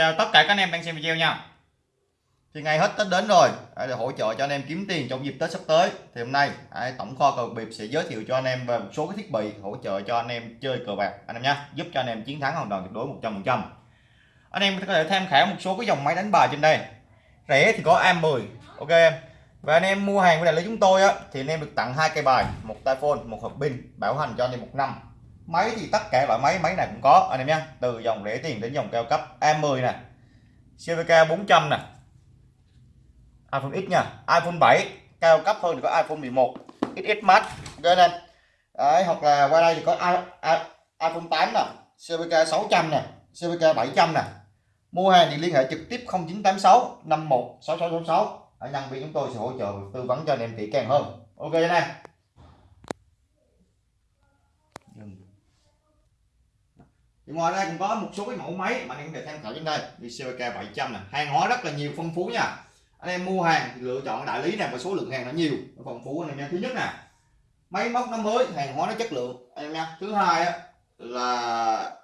chào tất cả các anh em đang xem video nha. Thì ngày hết Tết đến rồi để hỗ trợ cho anh em kiếm tiền trong dịp Tết sắp tới. Thì hôm nay tổng kho cờ bịp sẽ giới thiệu cho anh em về một số cái thiết bị hỗ trợ cho anh em chơi cờ bạc. Anh em nhé giúp cho anh em chiến thắng hoàn toàn tuyệt đối 100% anh em có thể tham khảo một số cái dòng máy đánh bài trên đây. Rẻ thì có AM10 ok em? Và anh em mua hàng của đại lý chúng tôi á, thì anh em được tặng hai cây bài, một tai phone, một hộp pin, bảo hành cho anh em một năm máy thì tất cả loại máy máy này cũng có anh em nhé. Từ dòng rẻ tiền đến dòng cao cấp A10 nè CVK 400 nè. iPhone X nha iPhone 7 cao cấp hơn thì có iPhone 11 XS Max ok anh Đấy, hoặc là qua đây thì có I, I, iPhone 8 nè CVK 600 nè CVK 700 nè. Mua hàng thì liên hệ trực tiếp 0986 51 6666 ở nhân viên chúng tôi sẽ hỗ trợ tư vấn cho anh em kỹ càng hơn. Ok anh em? Thì ngoài ra cũng có một số cái mẫu máy mà anh em có thể tham khảo trên đây. Như CVK 700 này hàng hóa rất là nhiều phong phú nha. Anh em mua hàng thì lựa chọn đại lý này và số lượng hàng nó nhiều. Nó phong phú anh em nha thứ nhất nè máy móc nó mới hàng hóa nó chất lượng. Anh em nha. Thứ hai á, là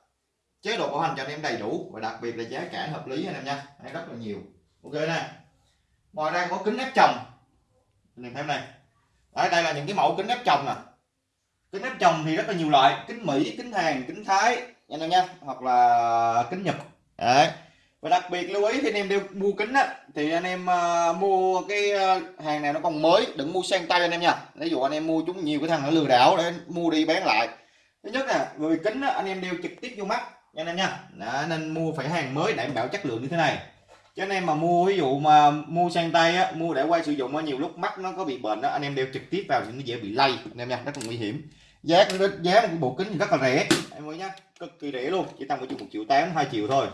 chế độ bảo hành cho anh em đầy đủ và đặc biệt là giá cả hợp lý anh em nha. Đây rất là nhiều. Ok nè. Ngoài ra có kính áp tròng. Anh em thấy này. Đấy, đây là những cái mẫu kính áp tròng nè. Kính áp tròng thì rất là nhiều loại. Kính mỹ kính hàn kính thái anh em nhé hoặc là kính nhật. Đấy. Và đặc biệt lưu ý khi anh em đi mua kính á thì anh em uh, mua cái uh, hàng này nó còn mới đừng mua sang tay anh em nha. Ví dụ anh em mua chúng nhiều cái thằng nó lừa đảo để mua đi bán lại. Thứ nhất nè người kính á, anh em đeo trực tiếp vô mắt. Nha anh em nha. Đó, nên mua phải hàng mới đảm bảo chất lượng như thế này. Cho anh em mà mua ví dụ mà mua sang tay á mua để quay sử dụng á nhiều lúc mắt nó có bị bệnh đó anh em đeo trực tiếp vào thì nó dễ bị lây. anh em nha rất là nguy hiểm. Giá giá một bộ kính thì rất là rẻ. Em ơi nha cực kỳ rẻ luôn chỉ tăng với chừng một triệu tám hai triệu thôi.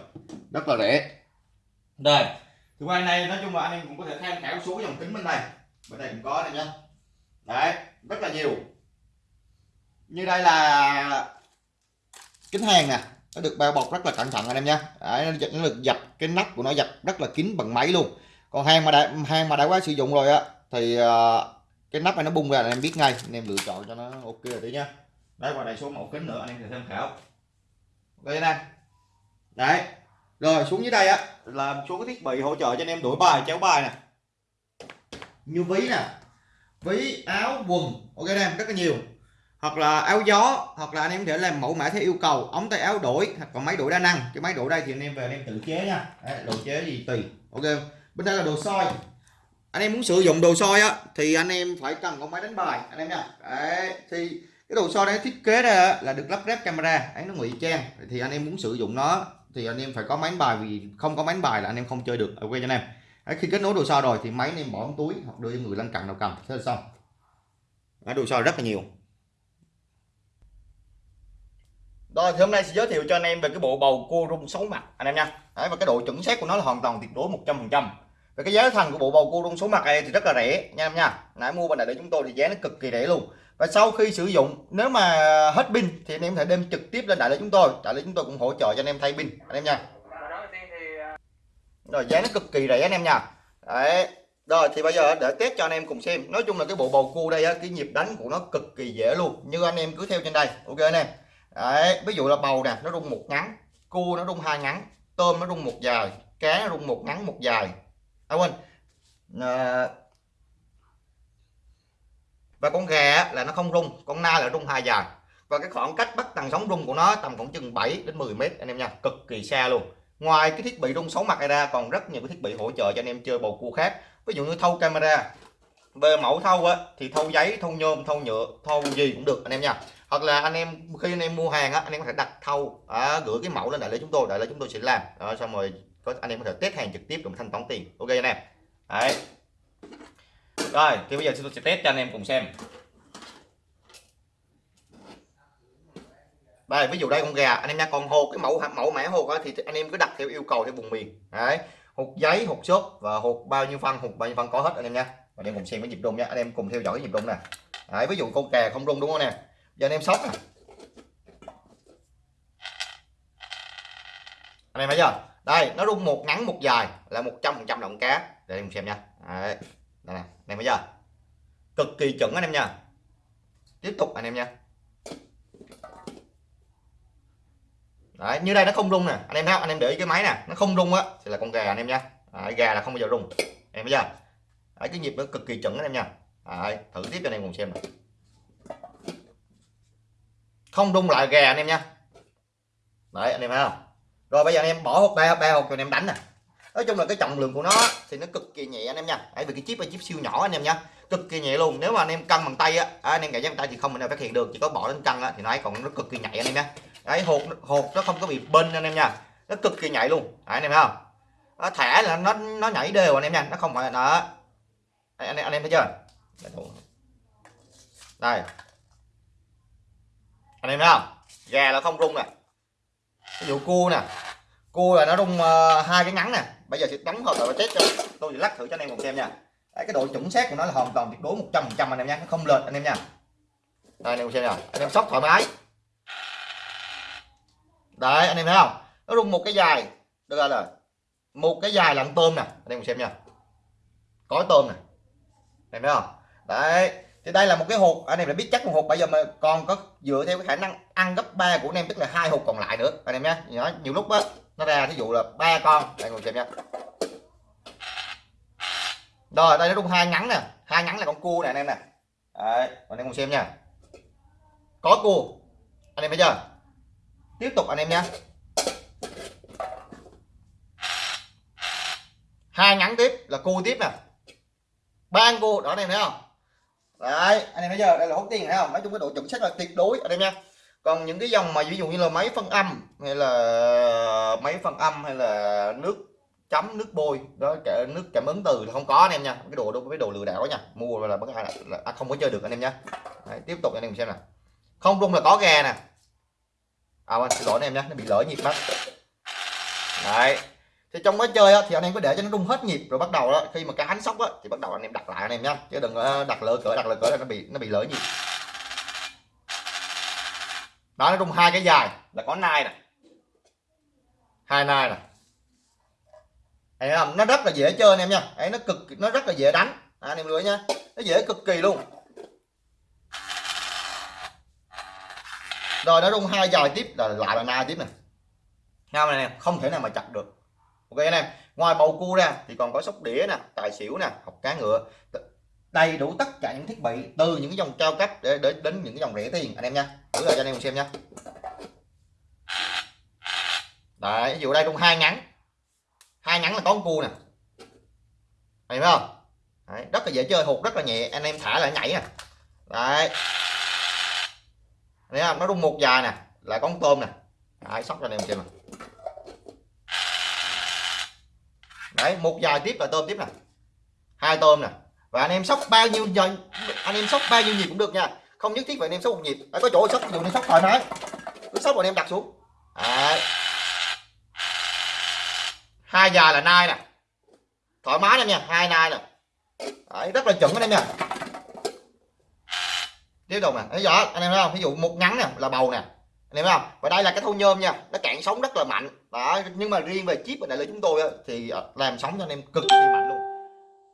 Rất là rẻ. Đây thì hai này nói chung là anh em cũng có thể tham khảo số dòng kính bên này. Bên này cũng có này nhá. Đấy rất là nhiều. Như đây là kính hàng nè. Nó được bao bọc rất là cẩn thận anh em nha đấy, nó, được dập cái nắp của nó dập rất là kín bằng máy luôn. Còn hàng mà đã hàng mà đã quá sử dụng rồi á thì uh, cái nắp này nó bung ra là em biết ngay. Anh em lựa chọn cho nó ok rồi đấy nhá. Đây và đây số mẫu kính nữa anh em sẽ tham khảo đây nè đấy. Rồi xuống dưới đây á. Là số cái thiết bị hỗ trợ cho anh em đổi bài chéo bài nè. Như ví nè. Ví áo quần. Ok anh em rất là nhiều. Hoặc là áo gió hoặc là anh em có thể làm mẫu mã theo yêu cầu. Ống tay áo đổi hoặc còn máy đổi đa năng. Cái máy đổi đây thì anh em về anh em tự chế nha. Đấy, đồ chế gì tùy. Ok bên đây là đồ soi. Anh em muốn sử dụng đồ soi á thì anh em phải cần có máy đánh bài anh em nha. Đấy thì cái đồ so đấy thiết kế ra là được lắp ráp camera ấy nó ngụy trang. Thì anh em muốn sử dụng nó thì anh em phải có máy đánh bài vì không có máy đánh bài là anh em không chơi được ok cho anh em. Đấy, khi kết nối đồ so rồi thì máy anh em bỏ trong túi hoặc đưa cho người lân cận nào cầm thế là xong. Đấy, đồ so rất là nhiều. Rồi thì hôm nay sẽ giới thiệu cho anh em về cái bộ bầu cua rung 6 mặt anh em nha. Đấy, và cái độ chuẩn xác của nó là hoàn toàn tuyệt đối 100% về cái giá thành của bộ bầu cua rung số mặt này thì rất là rẻ nha em nha. Nãy mua bên này để chúng tôi thì giá nó cực kỳ rẻ luôn và sau khi sử dụng nếu mà hết pin thì anh em có thể đem trực tiếp lên đại lý chúng tôi. Đại lý chúng tôi cũng hỗ trợ cho anh em thay pin anh em nha. Rồi giá nó cực kỳ rẻ anh em nha. Đấy. Rồi thì bây giờ để test cho anh em cùng xem. Nói chung là cái bộ bầu cua đây á, cái nhịp đánh của nó cực kỳ dễ luôn. Như anh em cứ theo trên đây ok anh em? Đấy ví dụ là bầu nè nó rung một ngắn. Cua nó rung hai ngắn. Tôm nó rung một dài. Cá nó rung một ngắn một dài. À quên. À, và con gà là nó không rung con na là rung hai dài và cái khoảng cách bắt tần sóng rung của nó tầm khoảng chừng 7 đến 10 mét anh em nha cực kỳ xa luôn. Ngoài cái thiết bị rung sóng mặt này ra còn rất nhiều cái thiết bị hỗ trợ cho anh em chơi bầu cua khác. Ví dụ như thâu camera về mẫu thâu á thì thâu giấy thâu nhôm thâu nhựa thâu gì cũng được anh em nha. Hoặc là anh em khi anh em mua hàng á anh em có thể đặt thâu à, gửi cái mẫu lên đại lý chúng tôi đại lý chúng tôi sẽ làm. Đó, xong rồi có anh em có thể test hàng trực tiếp cùng thanh toán tiền. Ok anh em. Đấy rồi thì bây giờ tôi sẽ test cho anh em cùng xem. Đây ví dụ đây con gà anh em nha con hột cái mẫu mẫu mã hột đó, thì anh em cứ đặt theo yêu cầu theo vùng miền. Đấy hột giấy hột xốp và hột bao nhiêu phân hột bao nhiêu phân có hết anh em nha. Anh em cùng xem cái nhịp rung nha anh em cùng theo dõi cái nhịp rung nè. Đấy ví dụ con gà không rung đúng không nè? Giờ anh em sóc nè. Anh em thấy chưa? Đây nó rung một ngắn một dài là 100 phần trăm động cá. Để anh em xem nha. Đấy đây nè anh em thấy chưa cực kỳ chuẩn anh em nha. Tiếp tục anh em nha. Đấy, như đây nó không rung nè. Anh em thấy không? anh em để ý cái máy nè. Nó không rung á thì là con gà anh em nha. Đấy, gà là không bao giờ rung. Em thấy chưa Đấy, cái nhịp nó cực kỳ chuẩn anh em nha. Đấy, thử tiếp cho anh em cùng xem này. không rung lại gà anh em nha. Đấy anh em thấy không? Rồi bây giờ anh em bỏ hộp ba ba hộp cho anh em đánh nè nói chung là cái trọng lượng của nó thì nó cực kỳ nhẹ anh em nha đấy vì cái chip là chip siêu nhỏ anh em nha cực kỳ nhẹ luôn nếu mà anh em cân bằng tay á à, anh em cảm giác bằng tay thì không mình nào phát hiện được chỉ có bỏ lên cân á thì nó ấy còn nó cực kỳ nhạy anh em nha đấy hột hột nó không có bị bên anh em nha nó cực kỳ nhạy luôn đấy, anh em thấy không nó thẻ là nó nó nhảy đều anh em nha nó không phải là nó anh, anh, anh em thấy chưa đây anh em thấy không gà là không rung nè ví dụ cua nè cua là nó rung ờ, hai cái ngắn nè. Bây giờ sẽ đóng hợp và test cho. Tôi sẽ lắc thử cho anh em cùng xem nha. Đấy, cái độ chuẩn xác của nó là hoàn toàn tuyệt đối 100 trăm anh em nha. Nó không lệch anh em nha. Đây anh em xem nè anh em sóc thoải mái. Đấy anh em thấy không? Nó rung một cái dài. Được rồi là một cái dài là tôm nè. Anh em cùng xem nha. Có tôm nè. Anh em thấy không? Đấy. Thì đây là một cái hộp. Anh em đã biết chắc một hộp bây giờ mà còn có dựa theo cái khả năng ăn gấp 3 của anh em tức là hai hộp còn lại nữa. Anh em nhé nhiều lúc á nó ra ví dụ là ba con. Đây, ngồi xem nha rồi, đây nó rung hai ngắn nè. Hai ngắn là con cua nè, anh em nè. Đấy anh em cùng xem nha. Có cua anh em thấy chưa? Tiếp tục anh em nha hai ngắn tiếp là cua tiếp nè. Ba cua đó, anh em thấy không? Đấy, anh em thấy chưa? Đây là hút tiền, thấy không? Nói chung cái độ chuẩn xác là tuyệt đối, anh em nha còn những cái dòng mà ví dụ như là máy phân âm hay là máy phân âm hay là nước chấm nước bôi đó cả nước cảm ứng từ là không có anh em nha. Cái đồ đâu cái đồ lừa đảo nha. Mua là bất ai là, là không có chơi được anh em nha. Đấy, tiếp tục anh em xem nè không rung là có gà nè. À anh xin lỗi anh em nha nó bị lỡ nhịp mất đấy. Thì trong quá chơi á, thì anh em có để cho nó rung hết nhịp rồi bắt đầu đó khi mà cái hắn sóc á, thì bắt đầu anh em đặt lại anh em nhá chứ đừng à, đặt lỡ cỡ đặt lỡ cỡ là nó bị nó bị lỡ nhịp đó nó rung hai cái dài. Là có nai nè. Hai nai nè. Thấy không nó rất là dễ chơi anh em nha. Ấy nó cực nó rất là dễ đánh. À, anh em lưỡi nha. Nó dễ cực kỳ luôn. Rồi nó rung hai dài tiếp. Là lại là nai tiếp này nha này không thể nào mà chặt được. Ok anh em. Ngoài bầu cua ra thì còn có sóc đĩa nè tài xỉu nè học cá ngựa đầy đủ tất cả những thiết bị từ những cái dòng cao cấp để đến đến những cái dòng rẻ tiền. Anh em nha thử lại cho anh em xem nha. Đấy ví dụ đây rung hai ngắn. Hai ngắn là có con cua nè. Thấy không? Đấy, rất là dễ chơi hụt rất là nhẹ. Anh em thả là nhảy nè. Đấy. Thấy không? Nó rung một dài nè là con tôm nè. Đấy sóc cho anh em xem nè. Đấy một dài tiếp là tôm tiếp nè. Hai tôm nè và anh em sóc bao nhiêu giờ anh em sóc bao nhiêu nhịp cũng được nha. Không nhất thiết phải anh em sóc một nhịp phải có chỗ sóc ví dụ anh em sóc thoải mái. Cứ sóc rồi anh em đặt xuống. À. hai giờ là nai nè. Thoải mái em nha hai nai nè. Đấy, rất là chuẩn anh em nha. Tiếp tục nè thấy rõ anh em thấy không? Ví dụ một ngắn nè là bầu nè. Anh em thấy không? Và đây là cái thâu nhôm nha nó cạn sóng rất là mạnh. Đó nhưng mà riêng về chip ở đại lý chúng tôi á, thì ờ, làm sóng cho anh em cực kỳ mạnh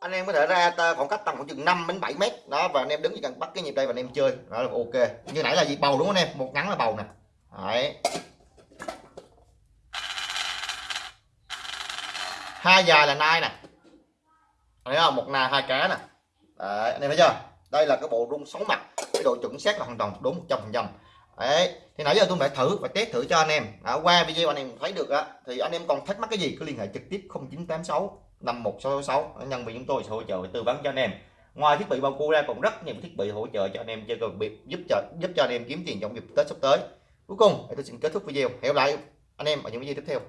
anh em có thể ra khoảng cách tầm khoảng chừng 5 đến 7 mét. Đó và anh em đứng chỉ cần bắt cái nhịp đây và anh em chơi. Đó là ok. Như nãy là gì bầu đúng không anh em? Một ngắn là bầu nè. Đấy. Hai dài là nai nè. Thấy không? Một nai hai cá nè. Đấy, anh em thấy chưa? Đây là cái bộ rung sáu mặt. Cái độ chuẩn xác là hoàn toàn đúng 100 phần trăm. Đấy. Thì nãy giờ tôi phải thử và test thử cho anh em. Đã qua video anh em thấy được á thì anh em còn thắc mắc cái gì? Cứ liên hệ trực tiếp 0986 51666 nhân viên chúng tôi sẽ hỗ trợ tư vấn cho anh em. Ngoài thiết bị bao cua ra còn rất nhiều thiết bị hỗ trợ cho anh em chơi cờ biệt, giúp cho giúp cho anh em kiếm tiền trong dịp tết sắp tới. Cuối cùng tôi xin kết thúc video. Hẹn gặp lại anh em ở những video tiếp theo.